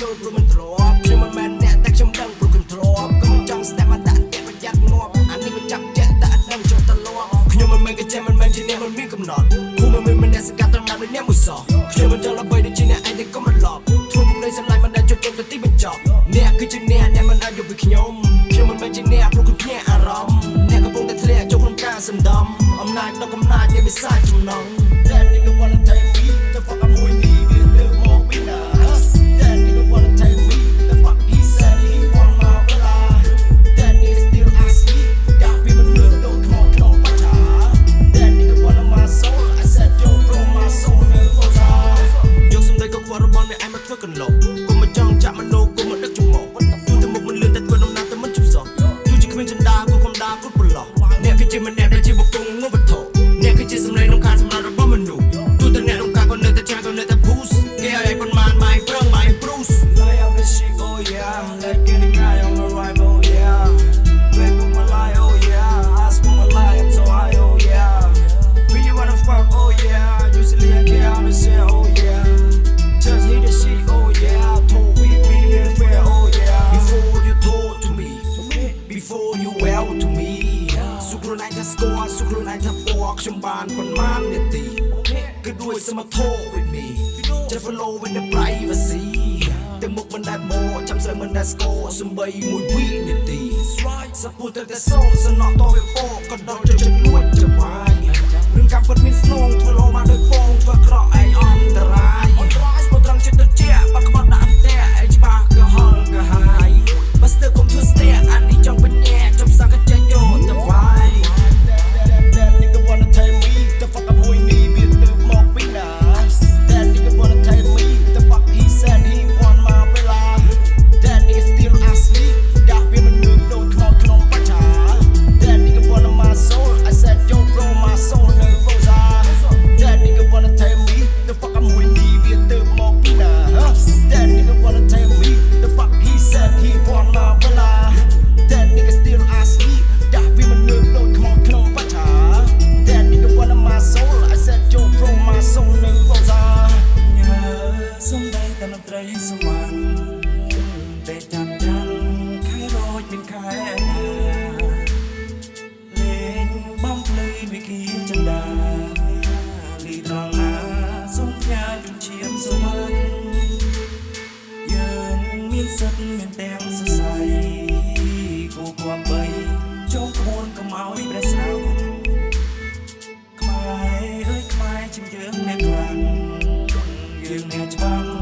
យល់ព្រោះមិនទ្រាំខ្ញុំមិនមែនអ្នកតែខ្ញុំដឹងព្រោះខ្ញុំទ្រាំក៏មិនចង់ស្ដាប់មកដាក់តែប្រយ័ត្នងាប់អានេះមិនចាប់ជាក់តែអត់ដឹងចុះតលាប់ខ្ញុំមិនមែនកញ្ចេះមិនមែនជាអ្នកមិនមានកំណត់គូមិនមែនមានអ្នកសង្កាត់ត្រង់ណាដូចអ្នកមួយសោះខ្ញុំមិនចង់ល្បីដូចជាអ្នកឯងតែកុំរំលប់ធ្វើពុកនៃសម្លាញ់មិនដែលចុចចុចទៅទីបញ្ចប់អ្នកគឺជាអ្នកអ្នកមិនអាចយកពីខ្ញុំខ្ញុំមិនមែនជាអ្នកព្រោះខ្ញុំភ្ញាក់អារម្មណ៍អ្នកកំពុងតែធ្លាក់ចូលក្នុងការសន្តំអំណាចដល់កំណាចនៃវិសាចចំណង កន្លងគុំមកចង់ចាក់មโนគុំមកដឹកចំមកទូទៅមុខមិនលឿនតែធ្វើដំណើរទៅមិនជប់សោះទូជាគ្មានចិន្តាក៏កំដាគ្រប់ប្រឡោះអ្នកគឺជាម្នាក់ដែលជាបុគ្គលងងវត្ថុអ្នកគឺជាសម្លេងក្នុងការសម្រាប់របស់មនុស្សទូទៅអ្នកក្នុងការក៏នៅតែចាំក៏នៅតែ push គេឲ្យឯងប៉ុន្មានម៉ៃប្រឹងម៉ៃ Bruce Lay up the shit oh yeah Let's get it guy on the right oh yeah Baby my lie oh yeah I smoke my lie I'm so high oh yeah We you wanna fuck oh yeah Usually I care how to say oh yeah show to me សុខខ្លួនឯងថាស្គាល់សុខខ្លួនឯងថាពណ៌ខ្ញុំបានប៉ុន្មាននាទីគឺដូចសមធោ with me just follow with the privacy ទៅមុខមិនដែលបោចាំស្រីមិនដែលស្គាល់សំបីមួយវិនាទីសពូទៅតែសោសណោះតវាពោក៏ដល់ចិត្តលួចចាំ you need to know.